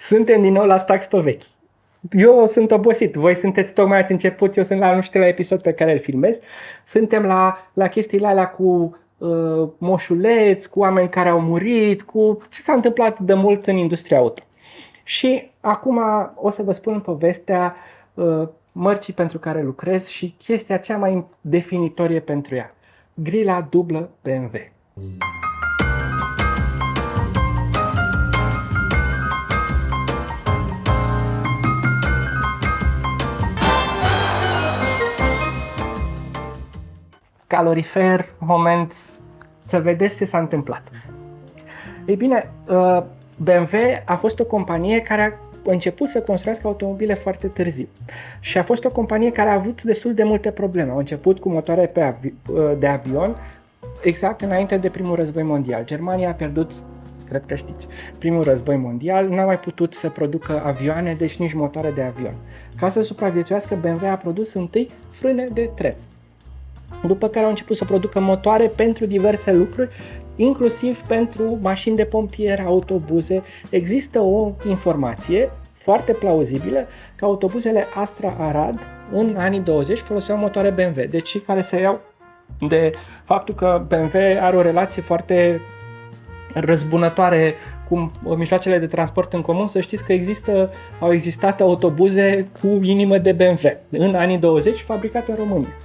Suntem din nou la Stax pe vechi. Eu sunt obosit, voi sunteți tocmai ați început, eu sunt la nu știu la episod pe care îl filmez. Suntem la, la chestiile alea cu uh, moșuleți, cu oameni care au murit, cu ce s-a întâmplat de mult în industria auto. Și acum o să vă spun povestea uh, mărcii pentru care lucrez și chestia cea mai definitorie pentru ea. Grila dublă BMW. Calorifer, moment să vedeți ce s-a întâmplat. Ei bine, uh, BMW a fost o companie care a început să construiască automobile foarte târziu și a fost o companie care a avut destul de multe probleme. Au început cu motoare pe avi- uh, de avion exact înainte de primul război mondial. Germania a pierdut cred că știți, primul război mondial, n-a mai putut să producă avioane, deci nici motoare de avion. Ca să supraviețuiască, BMW a produs întâi frâne de tren după care au început să producă motoare pentru diverse lucruri, inclusiv pentru mașini de pompieri, autobuze. Există o informație foarte plauzibilă că autobuzele Astra Arad în anii 20 foloseau motoare BMW, deci cei care se iau de faptul că BMW are o relație foarte răzbunătoare cu mijloacele de transport în comun, să știți că există, au existat autobuze cu inimă de BMW în anii 20 fabricate în România.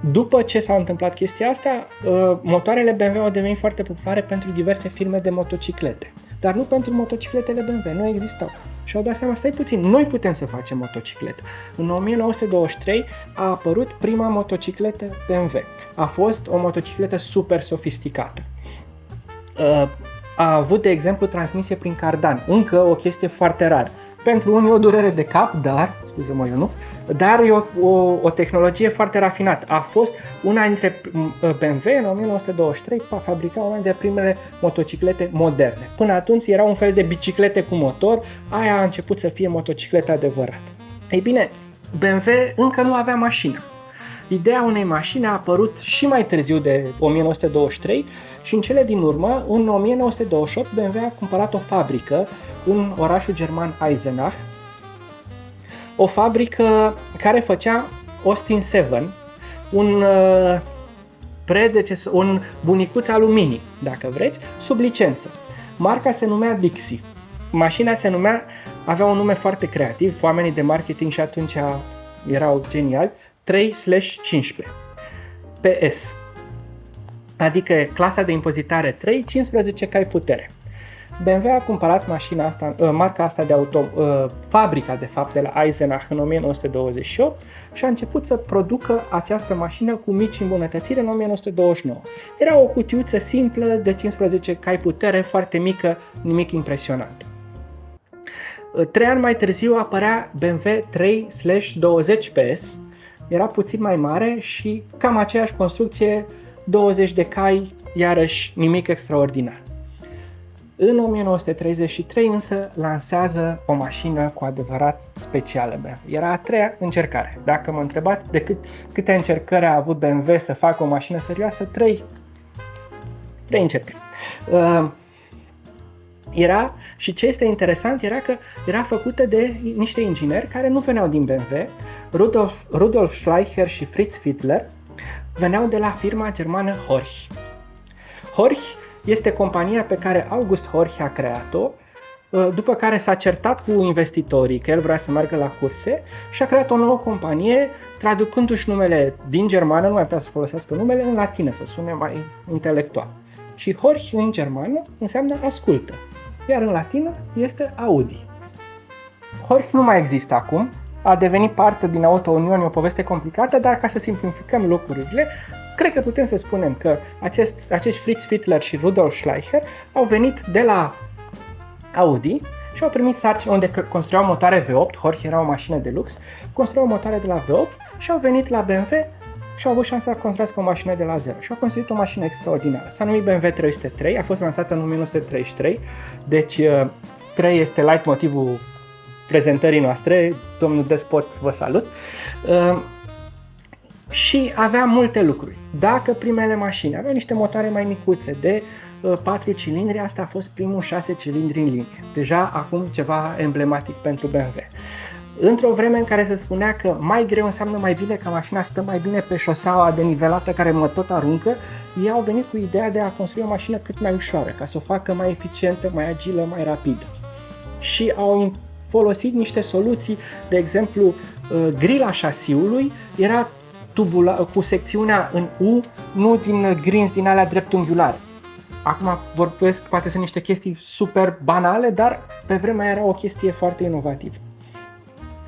După ce s-a întâmplat chestia asta, uh, motoarele BMW au devenit foarte populare pentru diverse firme de motociclete. Dar nu pentru motocicletele BMW, nu existau. Și au dat seama, stai puțin, noi putem să facem motocicletă. În 1923 a apărut prima motocicletă BMW. A fost o motocicletă super sofisticată. Uh, a avut, de exemplu, transmisie prin cardan, încă o chestie foarte rară. Pentru unii o durere de cap, dar scuze-mă Ionuț, dar e o, o, o tehnologie foarte rafinată. A fost una dintre BMW în 1923 fabrica una dintre primele motociclete moderne. Până atunci era un fel de biciclete cu motor, aia a început să fie motocicleta adevărată. Ei bine, BMW încă nu avea mașină. Ideea unei mașini a apărut și mai târziu de 1923 și în cele din urmă, în 1928, BMW a cumpărat o fabrică în orașul german Eisenach, o fabrică care făcea Austin 7, un uh, predecesor, un bunicuț aluminii, dacă vreți, sub licență. Marca se numea Dixie. Mașina se numea, avea un nume foarte creativ, oamenii de marketing și atunci erau geniali, 3/15. PS. Adică clasa de impozitare 3, 15 cai putere. BMW a cumpărat mașina asta, uh, marca asta de auto, uh, fabrica de fapt de la Eisenach în 1928 și a început să producă această mașină cu mici îmbunătățiri în 1929. Era o cutiuță simplă de 15 cai putere, foarte mică, nimic impresionant. Uh, trei ani mai târziu apărea BMW 3/20 PS, era puțin mai mare și cam aceeași construcție, 20 de cai, iarăși nimic extraordinar. În 1933 însă lansează o mașină cu adevărat specială BMW. Era a treia încercare. Dacă mă întrebați de cât, câte încercări a avut BMW să facă o mașină serioasă, trei, trei încercări. Uh, era, și ce este interesant era că era făcută de niște ingineri care nu veneau din BMW. Rudolf, Rudolf Schleicher și Fritz Fiedler veneau de la firma germană Horch. Horch este compania pe care August Horch a creat-o, uh, după care s-a certat cu investitorii că el vrea să meargă la curse și a creat o nouă companie traducându-și numele din germană, nu mai putea să folosească numele, în latină, să sune mai intelectual. Și Horch în germană înseamnă ascultă, iar în latină este Audi. Horch nu mai există acum, a devenit parte din Auto Union, o poveste complicată, dar ca să simplificăm lucrurile, cred că putem să spunem că acest, acești Fritz Fittler și Rudolf Schleicher au venit de la Audi și au primit sarcini unde construiau motoare V8, Horch era o mașină de lux, construiau motoare de la V8 și au venit la BMW și au avut șansa să construiască o mașină de la zero și au construit o mașină extraordinară. S-a numit BMW 303, a fost lansată în 1933, deci 3 uh, este light motivul prezentării noastre, domnul Despot vă salut. Uh, și avea multe lucruri. Dacă primele mașini aveau niște motoare mai micuțe de 4 cilindri, asta a fost primul 6 cilindri în linie. Deja acum ceva emblematic pentru BMW. Într-o vreme în care se spunea că mai greu înseamnă mai bine, că mașina stă mai bine pe șoseaua denivelată care mă tot aruncă, ei au venit cu ideea de a construi o mașină cât mai ușoară, ca să o facă mai eficientă, mai agilă, mai rapidă. Și au folosit niște soluții, de exemplu, uh, grila șasiului era tubula, cu secțiunea în U, nu din grinzi din alea dreptunghiulare. Acum vorbesc, poate sunt niște chestii super banale, dar pe vremea era o chestie foarte inovativă.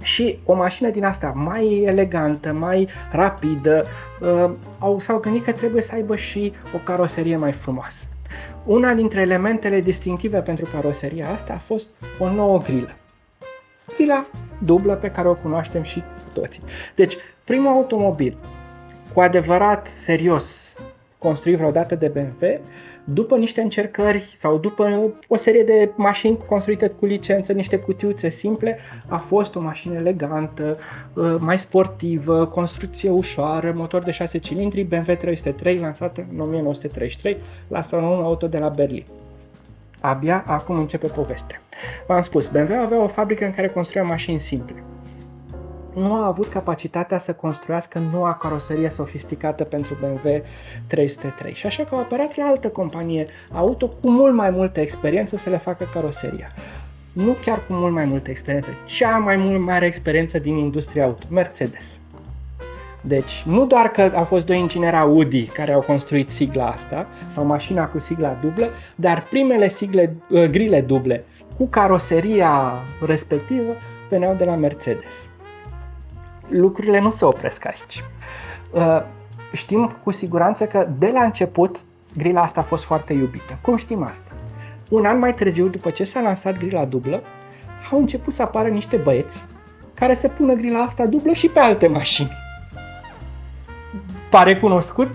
Și o mașină din asta mai elegantă, mai rapidă, uh, au, s-au gândit că trebuie să aibă și o caroserie mai frumoasă. Una dintre elementele distinctive pentru caroseria asta a fost o nouă grilă. Grila dublă pe care o cunoaștem și toții. Deci, primul automobil cu adevărat serios construit vreodată de BMW după niște încercări sau după o serie de mașini construite cu licență, niște cutiuțe simple, a fost o mașină elegantă, uh, mai sportivă, construcție ușoară, motor de 6 cilindri, BMW 303, lansată în 1933 la salonul auto de la Berlin. Abia acum începe povestea. V-am spus, BMW avea o fabrică în care construia mașini simple nu a avut capacitatea să construiască noua caroserie sofisticată pentru BMW 303 și așa că a apărat la altă companie auto cu mult mai multă experiență să le facă caroseria. Nu chiar cu mult mai multă experiență, cea mai mult mare experiență din industria auto, Mercedes. Deci, nu doar că au fost doi ingineri Audi care au construit sigla asta, sau mașina cu sigla dublă, dar primele sigle, uh, grile duble cu caroseria respectivă veneau de la Mercedes lucrurile nu se opresc aici. Uh, știm cu siguranță că de la început grila asta a fost foarte iubită. Cum știm asta? Un an mai târziu, după ce s-a lansat grila dublă, au început să apară niște băieți care să pună grila asta dublă și pe alte mașini. Pare cunoscut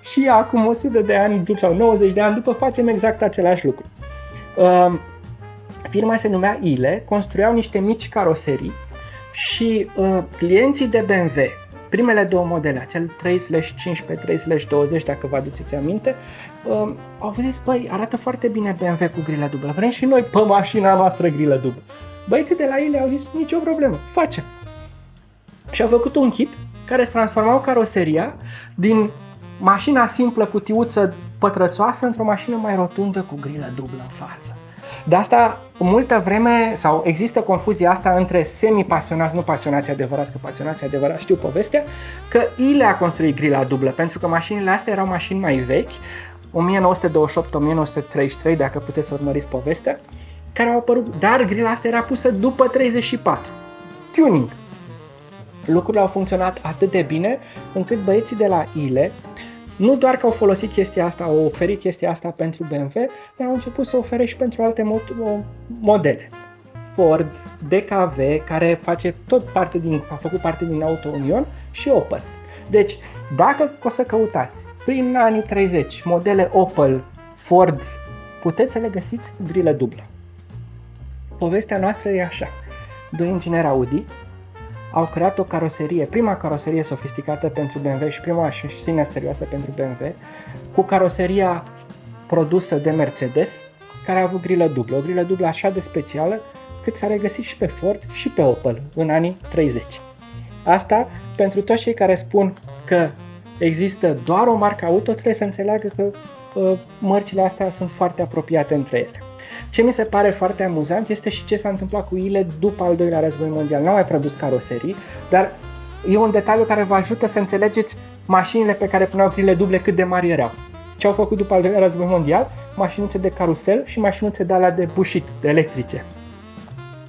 și acum 100 de ani sau 90 de ani după facem exact același lucru. Uh, firma se numea ILE, construiau niște mici caroserii și uh, clienții de BMW, primele două modele, acel 3/15, 3/20, dacă vă aduceți aminte, uh, au zis, băi, arată foarte bine BMW cu grilă dublă, vrem și noi pe mașina noastră grilă dublă. Băieții de la ele au zis, nicio problemă, facem. Și au făcut un kit care să transformau caroseria din mașina simplă cu tiuță pătrățoasă într-o mașină mai rotundă cu grilă dublă în față. De asta, multă vreme, sau există confuzia asta între semi-pasionați, nu pasionați adevărați, că pasionați adevărați știu povestea, că ILE a construit grila dublă, pentru că mașinile astea erau mașini mai vechi, 1928-1933, dacă puteți să urmăriți povestea, care au apărut, dar grila asta era pusă după 34. Tuning. Lucrurile au funcționat atât de bine încât băieții de la ILE nu doar că au folosit chestia asta, au oferit chestia asta pentru BMW, dar au început să ofere și pentru alte modele. Ford, DKV, care face tot parte din, a făcut parte din Auto Union și Opel. Deci, dacă o să căutați prin anii 30 modele Opel, Ford, puteți să le găsiți cu grilă dublă. Povestea noastră e așa. Doi ingineri Audi au creat o caroserie, prima caroserie sofisticată pentru BMW și prima mașină serioasă pentru BMW, cu caroseria produsă de Mercedes, care a avut grilă dublă, o grilă dublă așa de specială cât s-a regăsit și pe Ford și pe Opel în anii 30. Asta pentru toți cei care spun că există doar o marcă auto, trebuie să înțeleagă că uh, mărcile astea sunt foarte apropiate între ele. Ce mi se pare foarte amuzant este și ce s-a întâmplat cu ele după al doilea război mondial. Nu au mai produs caroserii, dar e un detaliu care vă ajută să înțelegeți mașinile pe care puneau grile duble cât de mari erau. Ce au făcut după al doilea război mondial? Mașinuțe de carusel și mașinuțe de alea de bușit, de electrice.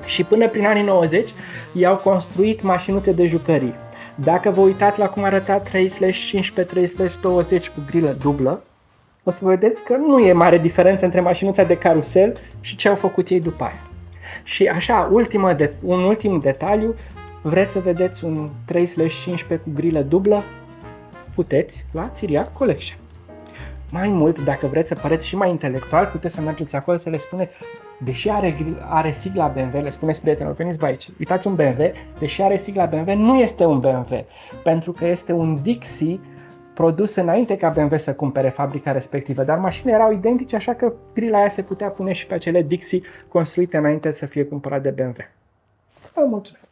Și până prin anii 90 i-au construit mașinuțe de jucării. Dacă vă uitați la cum arăta 3/15, 3/20 cu grilă dublă, o să vedeți că nu e mare diferență între mașinuța de carusel și ce au făcut ei după aia. Și așa, ultimă de, un ultim detaliu, vreți să vedeți un 3/15 cu grilă dublă? Puteți la Țiriac Collection. Mai mult, dacă vreți să păreți și mai intelectual, puteți să mergeți acolo să le spuneți, deși are, are sigla BMW, le spuneți prietenilor, veniți pe aici, uitați un BMW, deși are sigla BMW, nu este un BMW, pentru că este un Dixie produs înainte ca BMW să cumpere fabrica respectivă, dar mașinile erau identice, așa că grila aia se putea pune și pe acele Dixie construite înainte să fie cumpărat de BMW. Vă mulțumesc!